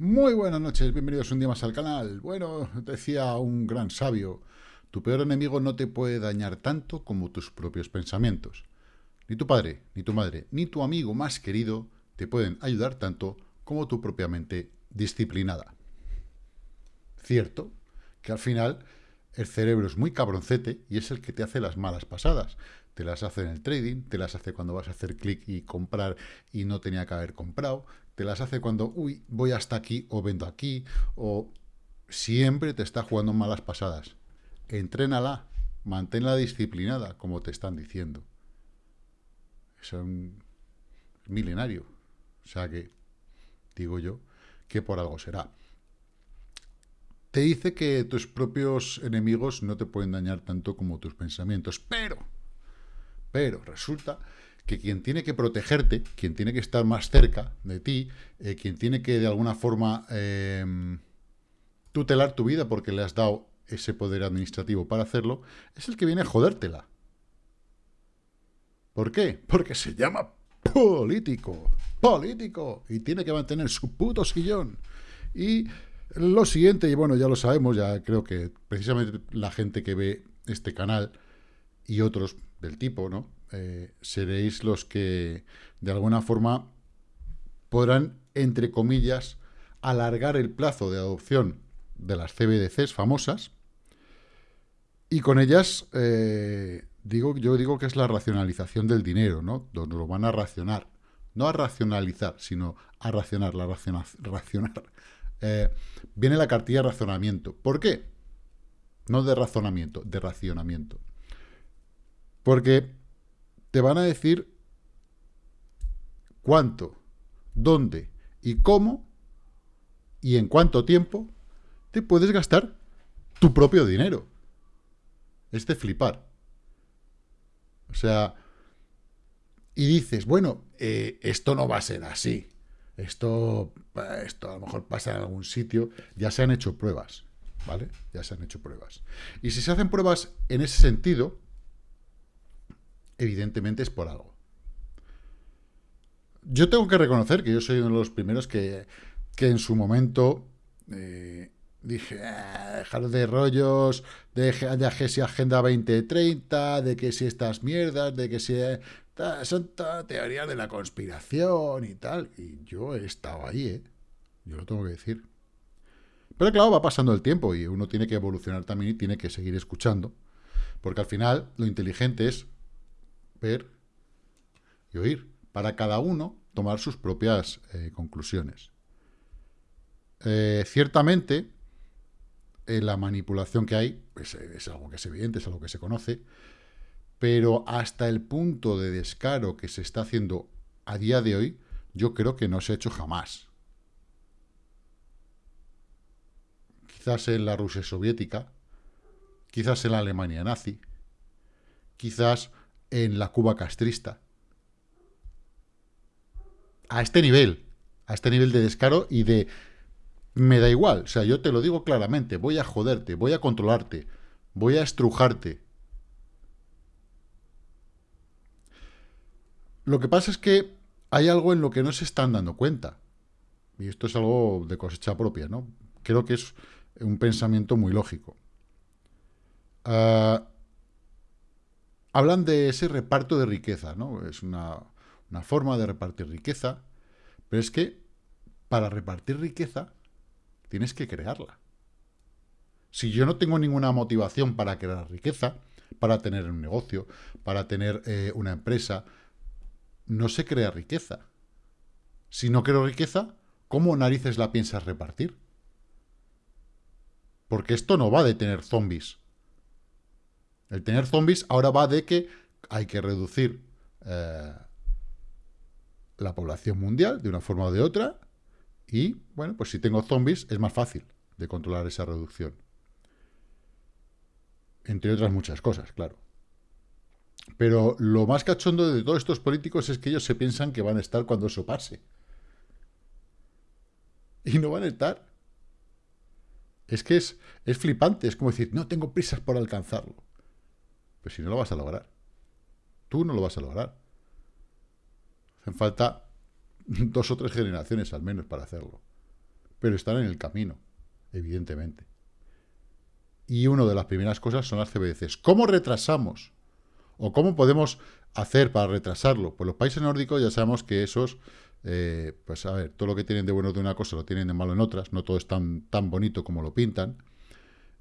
Muy buenas noches, bienvenidos un día más al canal. Bueno, decía un gran sabio, tu peor enemigo no te puede dañar tanto como tus propios pensamientos. Ni tu padre, ni tu madre, ni tu amigo más querido te pueden ayudar tanto como tu propia mente disciplinada. Cierto que al final el cerebro es muy cabroncete y es el que te hace las malas pasadas. Te las hace en el trading, te las hace cuando vas a hacer clic y comprar y no tenía que haber comprado, te las hace cuando, uy, voy hasta aquí o vendo aquí, o siempre te está jugando malas pasadas. Entrénala, manténla disciplinada, como te están diciendo. Es un milenario. O sea que, digo yo, que por algo será. Te dice que tus propios enemigos no te pueden dañar tanto como tus pensamientos, pero, pero resulta que quien tiene que protegerte, quien tiene que estar más cerca de ti, eh, quien tiene que de alguna forma em, tutelar tu vida porque le has dado ese poder administrativo para hacerlo, es el que viene a jodértela. ¿Por qué? Porque se llama político, político, y tiene que mantener su puto sillón. Y lo siguiente, y bueno, ya lo sabemos, ya creo que precisamente la gente que ve este canal y otros del tipo, ¿no? Eh, seréis los que, de alguna forma, podrán, entre comillas, alargar el plazo de adopción de las CBDCs famosas, y con ellas, eh, digo, yo digo que es la racionalización del dinero, ¿no? Donde lo van a racionar. No a racionalizar, sino a racionar, la racionar. Eh, viene la cartilla de razonamiento. ¿Por qué? No de razonamiento, de racionamiento. Porque te van a decir cuánto, dónde y cómo y en cuánto tiempo te puedes gastar tu propio dinero. Es de flipar. O sea, y dices, bueno, eh, esto no va a ser así. Esto, esto a lo mejor pasa en algún sitio. Ya se han hecho pruebas, ¿vale? Ya se han hecho pruebas. Y si se hacen pruebas en ese sentido, evidentemente es por algo. Yo tengo que reconocer que yo soy uno de los primeros que, que en su momento eh, dije, ah, dejar de rollos, de, de que si Agenda 2030, de que si estas mierdas, de que si... son toda teoría de la conspiración y tal. Y yo he estado ahí, ¿eh? Yo lo tengo que decir. Pero claro, va pasando el tiempo y uno tiene que evolucionar también y tiene que seguir escuchando. Porque al final lo inteligente es ver y oír, para cada uno tomar sus propias eh, conclusiones. Eh, ciertamente, eh, la manipulación que hay pues, es algo que es evidente, es algo que se conoce, pero hasta el punto de descaro que se está haciendo a día de hoy, yo creo que no se ha hecho jamás. Quizás en la Rusia soviética, quizás en la Alemania nazi, quizás en la Cuba castrista. A este nivel, a este nivel de descaro y de... Me da igual, o sea, yo te lo digo claramente, voy a joderte, voy a controlarte, voy a estrujarte. Lo que pasa es que hay algo en lo que no se están dando cuenta. Y esto es algo de cosecha propia, ¿no? Creo que es un pensamiento muy lógico. Uh, hablan de ese reparto de riqueza, ¿no? Es una, forma de repartir riqueza, pero es que para repartir riqueza tienes que crearla. Si yo no tengo ninguna motivación para crear riqueza, para tener un negocio, para tener eh, una empresa, no se crea riqueza. Si no creo riqueza, ¿cómo narices la piensas repartir? Porque esto no va de tener zombies. El tener zombies ahora va de que hay que reducir eh, la población mundial de una forma o de otra y, bueno, pues si tengo zombies es más fácil de controlar esa reducción. Entre otras muchas cosas, claro. Pero lo más cachondo de todos estos políticos es que ellos se piensan que van a estar cuando eso pase. Y no van a estar. Es que es, es flipante, es como decir, no tengo prisas por alcanzarlo. Pues si no lo vas a lograr. Tú no lo vas a lograr. Hacen falta dos o tres generaciones al menos para hacerlo. pero están en el camino, evidentemente. Y una de las primeras cosas son las CBDCs. ¿Cómo retrasamos? ¿O cómo podemos hacer para retrasarlo? Pues los países nórdicos ya sabemos que esos, eh, pues a ver, todo lo que tienen de bueno de una cosa lo tienen de malo en otras, no todo es tan, tan bonito como lo pintan,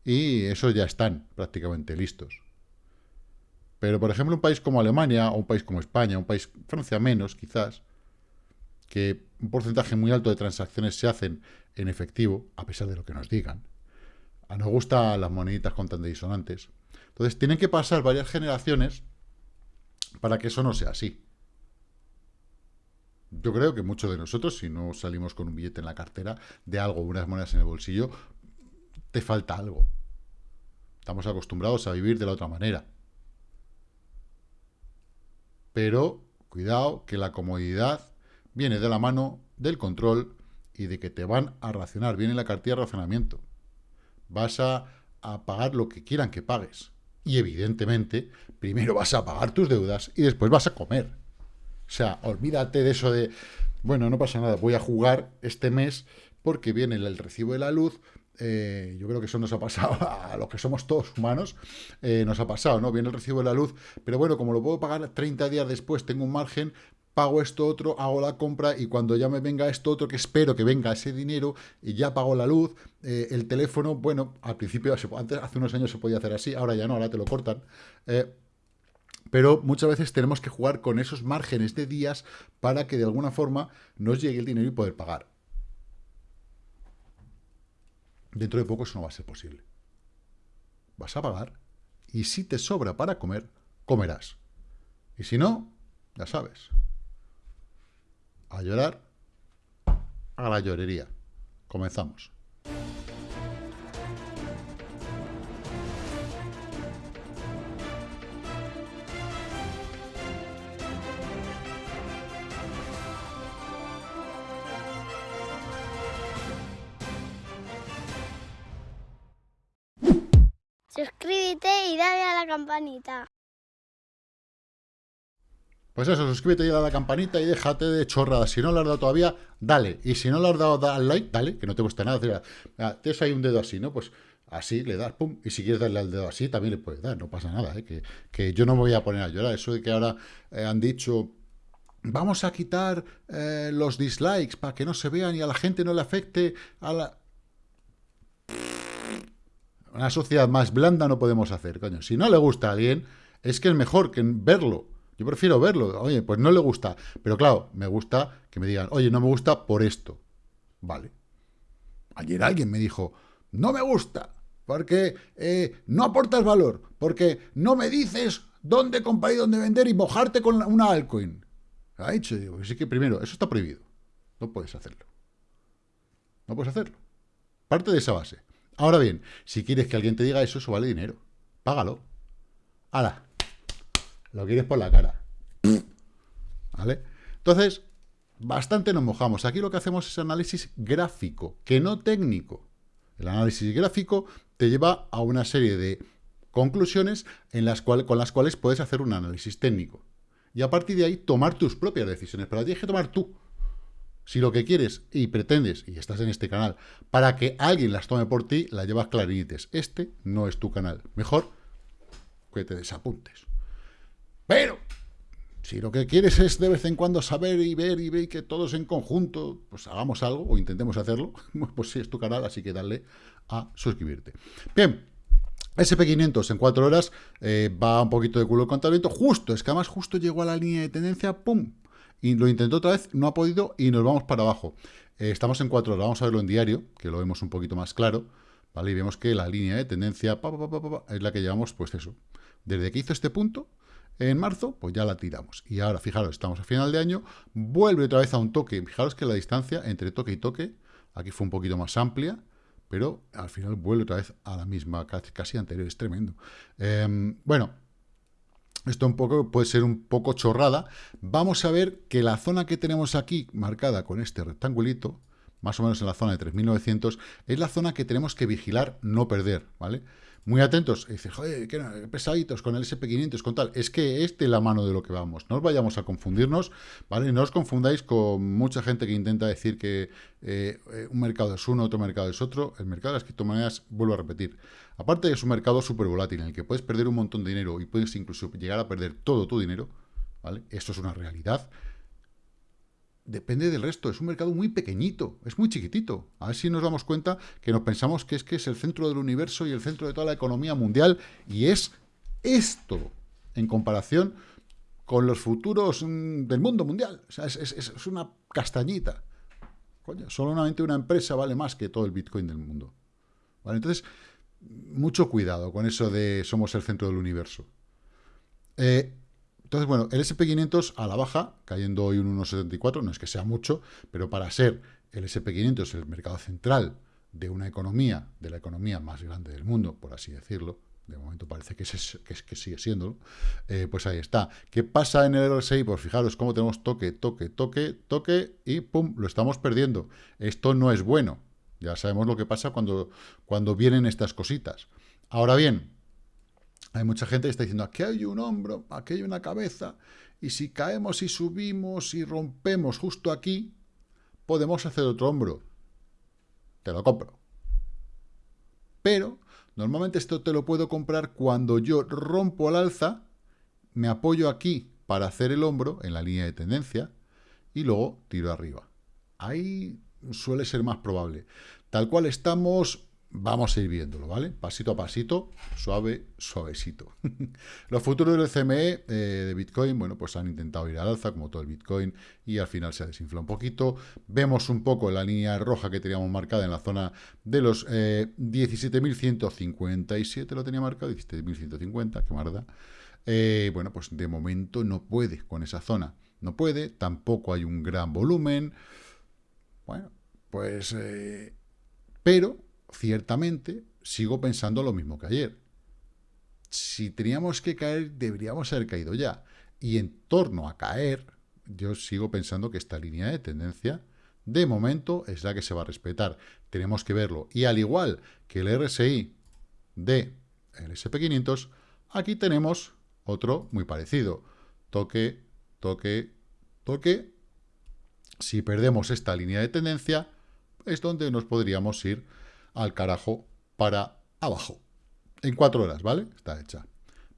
y esos ya están prácticamente listos. Pero, por ejemplo, un país como Alemania, o un país como España, un país, Francia menos, quizás, que un porcentaje muy alto de transacciones se hacen en efectivo, a pesar de lo que nos digan. A nos gustan las moneditas con tan de disonantes. Entonces, tienen que pasar varias generaciones para que eso no sea así. Yo creo que muchos de nosotros, si no salimos con un billete en la cartera de algo, unas monedas en el bolsillo, te falta algo. Estamos acostumbrados a vivir de la otra manera. Pero, cuidado, que la comodidad viene de la mano del control y de que te van a racionar. Viene la cartilla de racionamiento. Vas a, pagar lo que quieran que pagues. Y evidentemente, primero vas a pagar tus deudas y después vas a comer. O sea, olvídate de eso de, bueno, no pasa nada, voy a jugar este mes porque viene el recibo de la luz, eh, yo creo que eso nos ha pasado a los que somos todos humanos, eh, nos ha pasado, ¿no? Viene el recibo de la luz, pero bueno, como lo puedo pagar 30 días después, tengo un margen, pago esto otro, hago la compra y cuando ya me venga esto otro, que espero que venga ese dinero, y ya pago la luz, eh, el teléfono, bueno, al principio, antes, hace unos años se podía hacer así, ahora ya no, ahora te lo cortan, pero muchas veces tenemos que jugar con esos márgenes de días para que de alguna forma nos llegue el dinero y poder pagar. Dentro de poco eso no va a ser posible. Vas a pagar y si te sobra para comer, comerás. Y si no, ya sabes. A llorar, a la llorería. Comenzamos. Campanita. Pues eso, suscríbete y a la campanita y déjate de chorradas. Si no lo has dado todavía, dale. Y si no lo has dado al like, dale, que no te cuesta nada. tienes ahí un dedo así, ¿no? Pues así le das, pum. Y si quieres darle al dedo así, también le puedes dar, no pasa nada, ¿eh? que, yo no me voy a poner a llorar. Eso de que ahora eh, han dicho, vamos a quitar eh, los dislikes para que no se vean y a la gente no le afecte a la una sociedad más blanda no podemos hacer, coño. Si no le gusta a alguien, es que es mejor que verlo. Yo prefiero verlo. Oye, pues no le gusta. Pero claro, me gusta que me digan, oye, no me gusta por esto. Vale. Ayer alguien me dijo, no me gusta, porque eh, no aportas valor, porque no me dices dónde comprar y dónde vender y mojarte con una altcoin. Ha dicho, digo, sí que primero, eso está prohibido. No puedes hacerlo. No puedes hacerlo. Parte de esa base. Ahora bien, si quieres que alguien te diga eso, eso vale dinero. Págalo. ¡Hala! Lo quieres por la cara. ¿Vale? Entonces, bastante nos mojamos. Aquí lo que hacemos es análisis gráfico, que no técnico. El análisis gráfico te lleva a una serie de conclusiones con las cuales puedes hacer un análisis técnico. Y a partir de ahí tomar tus propias decisiones. Pero tienes que tomar tú. Si lo que quieres y pretendes, y estás en este canal, para que alguien las tome por ti, la llevas clarinites. Este no es tu canal. Mejor que te desapuntes. Pero, si lo que quieres es de vez en cuando saber y ver y ver que todos en conjunto, pues hagamos algo o intentemos hacerlo, pues sí es tu canal, así que dale a suscribirte. Bien, SP500 en cuatro horas eh, va un poquito de culo el contabilito, justo, es que además justo llegó a la línea de tendencia, ¡pum! Y lo intentó otra vez, no ha podido y nos vamos para abajo. Eh, estamos en 4 horas, vamos a verlo en diario, que lo vemos un poquito más claro. ¿vale? Y vemos que la línea de tendencia es la que llevamos, pues eso. Desde que hizo este punto, en marzo, pues ya la tiramos. Y ahora, fijaros, estamos a final de año, vuelve otra vez a un toque. Fijaros que la distancia entre toque y toque, aquí fue un poquito más amplia, pero al final vuelve otra vez a la misma, casi, anterior, es tremendo. Em, bueno, esto puede ser un poco chorrada. Vamos a ver que la zona que tenemos aquí, marcada con este rectangulito, más o menos en la zona de 3.900, es la zona que tenemos que vigilar, no perder, ¿vale? Muy atentos, y dice, joder, qué pesaditos con el SP500, con tal. Es que es la mano de lo que vamos. No os vayamos a confundirnos, ¿vale? No os confundáis con mucha gente que intenta decir que eh, un mercado es uno, otro mercado es otro. El mercado de las criptomonedas, vuelvo a repetir, aparte es un mercado súper volátil en el que puedes perder un montón de dinero y puedes incluso llegar a perder todo tu dinero, ¿vale? Esto es una realidad depende del resto. Es un mercado muy pequeñito, es muy chiquitito. A ver si nos damos cuenta que nos pensamos que es que es el centro del universo y el centro de toda la economía mundial, y es esto en comparación con los futuros mm, del mundo mundial. O sea, es, una castañita. Coño, solamente una empresa vale más que todo el Bitcoin del mundo. ¿Vale? Entonces, mucho cuidado con eso de somos el centro del universo. Eh, entonces, bueno, el SP500 a la baja, cayendo hoy un 1,74, no es que sea mucho, pero para ser el SP500 el mercado central de una economía, de la economía más grande del mundo, por así decirlo, de momento parece que, que, sigue siendo, eh, pues ahí está. ¿Qué pasa en el RSI? Pues fijaros cómo tenemos toque, toque, toque, toque y ¡pum! Lo estamos perdiendo. Esto no es bueno. Ya sabemos lo que pasa cuando, cuando vienen estas cositas. Ahora bien, hay mucha gente que está diciendo, aquí hay un hombro, aquí hay una cabeza, y si caemos y subimos y rompemos justo aquí, podemos hacer otro hombro. Te lo compro. Pero, normalmente esto te lo puedo comprar cuando yo rompo al alza, me apoyo aquí para hacer el hombro en la línea de tendencia, y luego tiro arriba. Ahí suele ser más probable. Tal cual estamos, Vamos a ir viéndolo, ¿vale? Pasito a pasito, suave, suavecito. Los futuros del CME eh, de Bitcoin, bueno, pues han intentado ir al alza, como todo el Bitcoin, y al final se ha desinflado un poquito. Vemos un poco la línea roja que teníamos marcada en la zona de los 17.157, eh, lo tenía marcado, 17.150, qué marda. Eh, bueno, pues de momento no puede con esa zona. No puede, tampoco hay un gran volumen. Bueno, pues... pero ciertamente sigo pensando lo mismo que ayer. Si teníamos que caer, deberíamos haber caído ya. Y en torno a caer, yo sigo pensando que esta línea de tendencia, de momento, es la que se va a respetar. Tenemos que verlo. Y al igual que el RSI de el SP500, aquí tenemos otro muy parecido. Toque, toque, toque. Si perdemos esta línea de tendencia, es donde nos podríamos ir al carajo para abajo. En cuatro horas, ¿vale? Está hecha.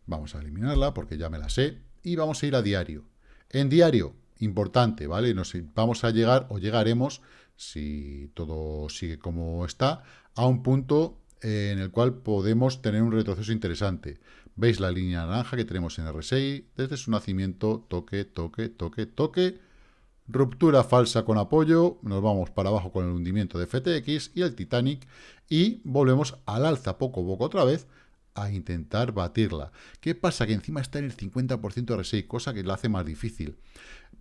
Vamos a eliminarla porque ya me la sé. Y vamos a ir a diario. En diario, importante, ¿vale? Nos, vamos a llegar o llegaremos, si todo sigue como está, a un punto en el cual podemos tener un retroceso interesante. ¿Veis la línea naranja que tenemos en RSI? Desde su nacimiento, toque, toque, toque, toque, ruptura falsa con apoyo, nos vamos para abajo con el hundimiento de FTX y el Titanic y volvemos al alza poco a poco otra vez a intentar batirla. ¿Qué pasa? Que encima está en el 50% RSI, cosa que la hace más difícil.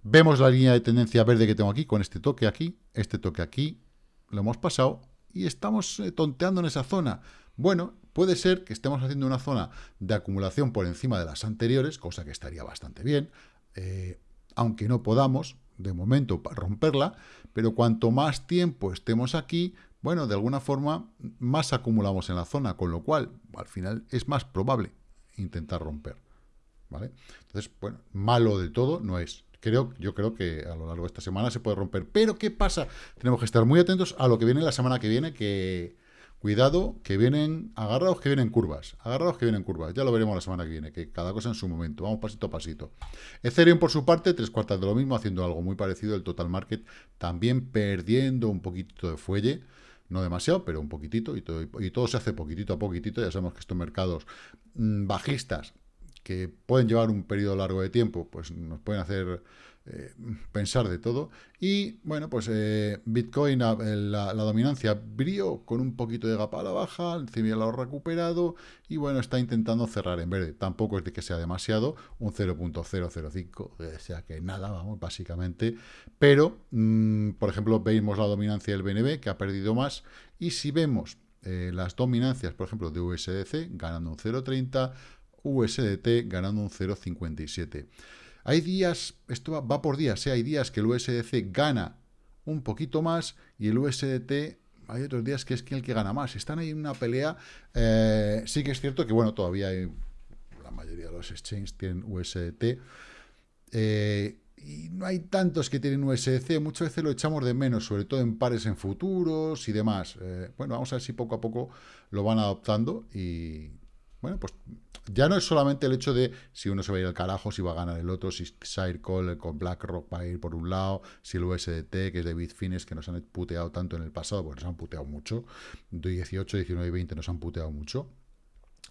Vemos la línea de tendencia verde que tengo aquí, con este toque aquí, este toque aquí, lo hemos pasado y estamos eh, tonteando en esa zona. Bueno, puede ser que estemos haciendo una zona de acumulación por encima de las anteriores, cosa que estaría bastante bien, eh, aunque no podamos, de momento para romperla, pero cuanto más tiempo estemos aquí, bueno, de alguna forma más acumulamos en la zona, con lo cual al final es más probable intentar romper. ¿Vale? Entonces, bueno, malo del todo no es. Creo, yo creo que a lo largo de esta semana se puede romper. Pero, ¿qué pasa? Tenemos que estar muy atentos a lo que viene la semana que viene, que Cuidado, que vienen, agarrados que vienen curvas, agarrados que vienen curvas, ya lo veremos la semana que viene, que cada cosa en su momento, vamos pasito a pasito. Ethereum por su parte, tres cuartas de lo mismo, haciendo algo muy parecido, el total market también perdiendo un poquito de fuelle, no demasiado, pero un poquitito, y todo, y todo se hace poquitito a poquitito, ya sabemos que estos mercados mm, bajistas, que pueden llevar un periodo largo de tiempo, pues nos pueden hacer eh, pensar de todo. Y bueno, pues eh, Bitcoin, la, dominancia brilló con un poquito de gap a la baja, el lo ha recuperado y bueno, está intentando cerrar en verde. Tampoco es de que sea demasiado, un 0.005, o sea que nada, vamos, básicamente. Pero, mm, por ejemplo, vemos la dominancia del BNB, que ha perdido más. Y si vemos eh, las dominancias, por ejemplo, de USDC, ganando un 0.30, USDT ganando un 0.57. Hay días, esto va, por días, ¿eh? hay días que el USDC gana un poquito más y el USDT hay otros días que es el que gana más. Están ahí en una pelea. Eh, sí que es cierto que, bueno, todavía la mayoría de los exchanges tienen USDT. Eh, y no hay tantos que tienen USDC, muchas veces lo echamos de menos, sobre todo en pares en futuros y demás. Eh, bueno, vamos a ver si poco a poco lo van adoptando y, bueno, pues ya no es solamente el hecho de si uno se va a ir al carajo, si va a ganar el otro, si Circle con BlackRock va a ir por un lado, si el USDT, que es de Bitfinex, que nos han puteado tanto en el pasado, pues nos han puteado mucho, 18, 19 y 20 nos han puteado mucho.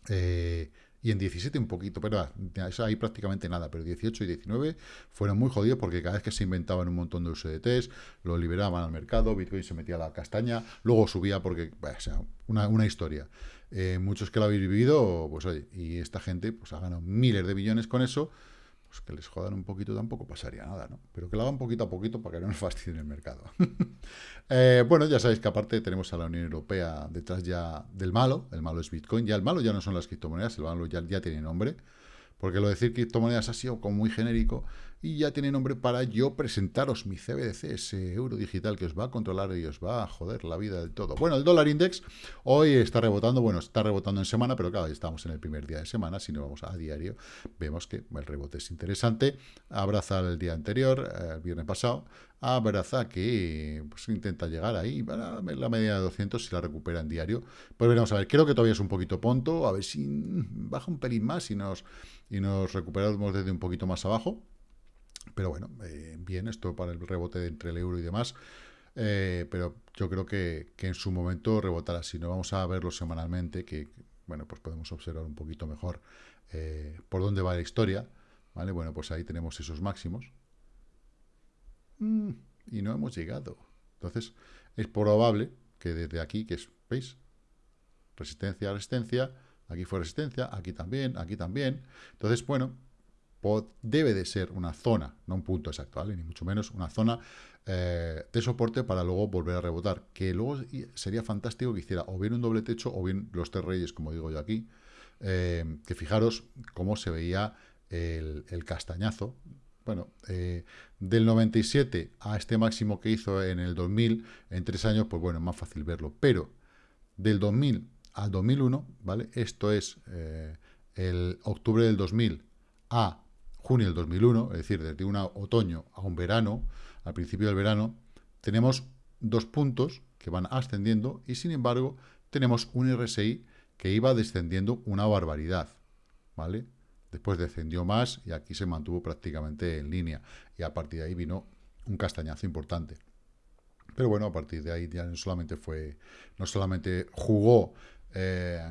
Eh, y en 17 un poquito, pero ahí prácticamente nada, pero 18 y 19 fueron muy jodidos porque cada vez que se inventaban un montón de USDTs, lo liberaban al mercado, Bitcoin se metía a la castaña, luego subía porque, o sea, una historia. Eh, muchos que lo habéis vivido, pues oye, y esta gente pues ha ganado miles de billones con eso, pues que les jodan un poquito tampoco pasaría nada, ¿no? Pero que lo hagan poquito a poquito para que no nos fastidien el mercado. Eh, bueno, ya sabéis que aparte tenemos a la Unión Europea detrás ya del malo, el malo es Bitcoin, ya el malo ya no son las criptomonedas, el malo ya, ya tiene nombre, porque lo de decir criptomonedas ha sido como muy genérico, y ya tiene nombre para yo presentaros mi CBDC, ese euro digital que os va a controlar y os va a joder la vida del todo. Bueno, el dólar index hoy está rebotando, bueno, está rebotando en semana, pero claro, estamos en el primer día de semana, si no vamos a diario, vemos que el rebote es interesante, abraza el día anterior, eh, el viernes pasado, abraza que pues, intenta llegar ahí la media de 200 si la recupera en diario. Pues veremos a ver, creo que todavía es un poquito ponto, a ver si baja un pelín más y nos, y nos recuperamos desde un poquito más abajo. Pero bueno, eh, bien, esto para el rebote entre el euro y demás. Eh, pero yo creo que, en su momento rebotará. Si no, vamos a verlo semanalmente, que, bueno, pues podemos observar un poquito mejor eh, por dónde va la historia. ¿Vale? Bueno, pues ahí tenemos esos máximos. Mm, y no hemos llegado. Entonces, es probable que desde aquí, que es, ¿veis? Resistencia, resistencia, aquí fue resistencia, aquí también, aquí también. Entonces, bueno, debe de ser una zona, no un punto exacto, ¿vale? ni mucho menos una zona eh, de soporte para luego volver a rebotar, que luego sería fantástico que hiciera o bien un doble techo o bien los tres reyes, como digo yo aquí, eh, que fijaros cómo se veía el, castañazo, bueno, eh, del 97 a este máximo que hizo en el 2000, en tres años, pues bueno, es más fácil verlo, pero del 2000 al 2001, ¿vale? Esto es el octubre del 2000 a junio del 2001, es decir, desde un otoño a un verano, al principio del verano, tenemos dos puntos que van ascendiendo y, sin embargo, tenemos un RSI que iba descendiendo una barbaridad, ¿vale? Después descendió más y aquí se mantuvo prácticamente en línea y a partir de ahí vino un castañazo importante. Pero bueno, a partir de ahí ya no solamente fue, no solamente jugó eh,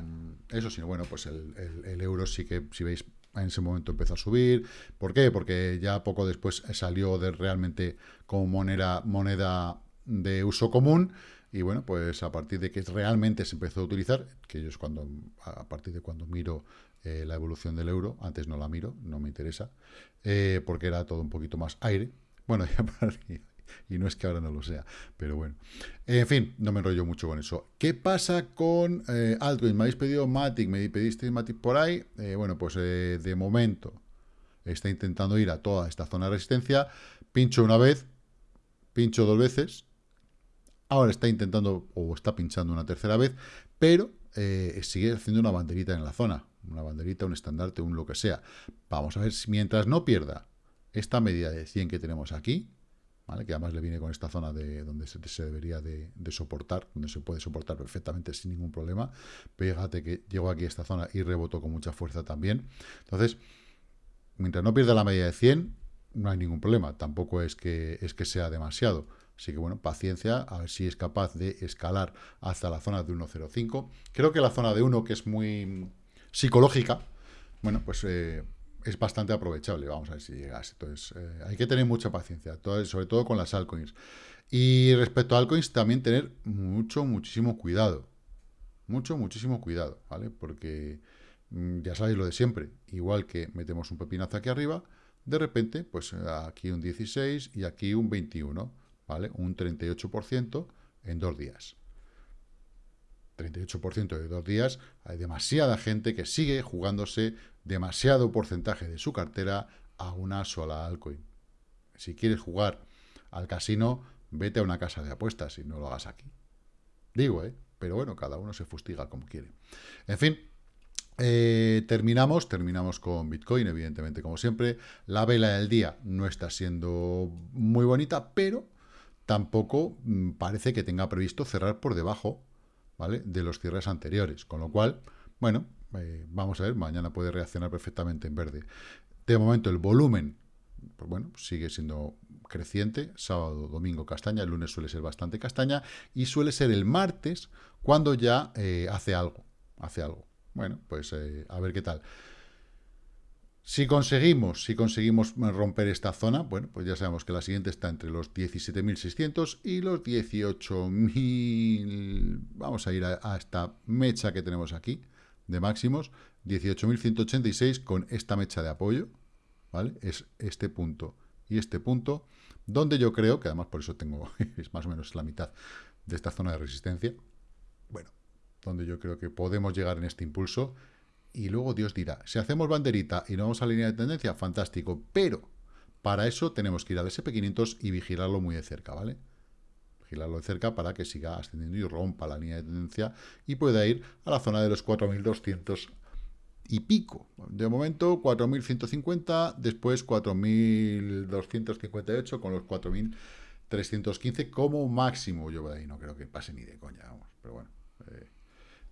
eso, sino bueno, pues el, el, euro sí que, si veis, en ese momento empezó a subir. ¿Por qué? Porque ya poco después salió de realmente como moneda, moneda de uso común y bueno, pues a partir de que realmente se empezó a utilizar, que yo es cuando, a partir de cuando miro eh, la evolución del euro, antes no la miro, no me interesa, eh, porque era todo un poquito más aire. Bueno, ya para y no es que ahora no lo sea, pero bueno. En fin, no me enrollo mucho con eso. ¿Qué pasa con eh, Altcoin? Me habéis pedido Matic, me pedisteis Matic por ahí. Eh, bueno, pues eh, de momento está intentando ir a toda esta zona de resistencia. Pincho una vez, pincho dos veces. Ahora está intentando, o está pinchando una tercera vez, pero sigue haciendo una banderita en la zona. Una banderita, un estandarte, un lo que sea. Vamos a ver si mientras no pierda esta medida de 100 que tenemos aquí, que además le viene con esta zona de donde se, debería de, soportar, donde se puede soportar perfectamente sin ningún problema. Fíjate que llegó aquí a esta zona y rebotó con mucha fuerza también. Entonces, mientras no pierda la media de 100, no hay ningún problema. Tampoco es que, es que sea demasiado. Así que bueno, paciencia, a ver si es capaz de escalar hasta la zona de 1.05. Creo que la zona de 1, que es muy psicológica, bueno, pues eh, es bastante aprovechable, vamos a ver si llegas. Entonces, eh, hay que tener mucha paciencia, sobre todo con las altcoins. Y respecto a altcoins, también tener mucho, muchísimo cuidado. Mucho, muchísimo cuidado, ¿vale? Porque mm, ya sabéis lo de siempre. Igual que metemos un pepinazo aquí arriba, de repente, pues aquí un 16 y aquí un 21, ¿vale? Un 38% en dos días. 38% de dos días, hay demasiada gente que sigue jugándose demasiado porcentaje de su cartera a una sola altcoin. Si quieres jugar al casino, vete a una casa de apuestas y no lo hagas aquí. Digo, ¿eh? Pero bueno, cada uno se fustiga como quiere. En fin, eh, terminamos, terminamos con Bitcoin, evidentemente, como siempre. La vela del día no está siendo muy bonita, pero tampoco mm, parece que tenga previsto cerrar por debajo ¿vale? de los cierres anteriores. Con lo cual, bueno, eh, vamos a ver, mañana puede reaccionar perfectamente en verde. De momento el volumen, pues bueno, sigue siendo creciente, sábado, domingo castaña, el lunes suele ser bastante castaña, y suele ser el martes cuando ya eh, hace algo, hace algo. Bueno, pues eh, a ver qué tal. Si conseguimos, si conseguimos romper esta zona, bueno, pues ya sabemos que la siguiente está entre los 17.600 y los 18.000, vamos a ir a, a esta mecha que tenemos aquí, de máximos, 18.186 con esta mecha de apoyo, ¿vale? Es este punto y este punto, donde yo creo, que además por eso tengo, es más o menos la mitad de esta zona de resistencia, bueno, donde yo creo que podemos llegar en este impulso, y luego Dios dirá, si hacemos banderita y no vamos a la línea de tendencia, fantástico, pero para eso tenemos que ir al SP500 y vigilarlo muy de cerca, ¿vale? Vigilarlo de cerca para que siga ascendiendo y rompa la línea de tendencia y pueda ir a la zona de los 4.200 y pico. De momento 4.150, después 4.258 con los 4.315 como máximo. Yo ahí no creo que pase ni de coña, vamos. Pero bueno, eh,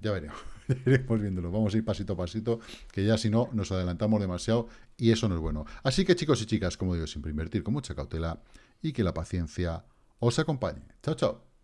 ya veremos. iremos viéndolo. Vamos a ir pasito a pasito, que ya si no nos adelantamos demasiado y eso no es bueno. Así que chicos y chicas, como digo, siempre invertir con mucha cautela y que la paciencia os acompañe. Chao, chao.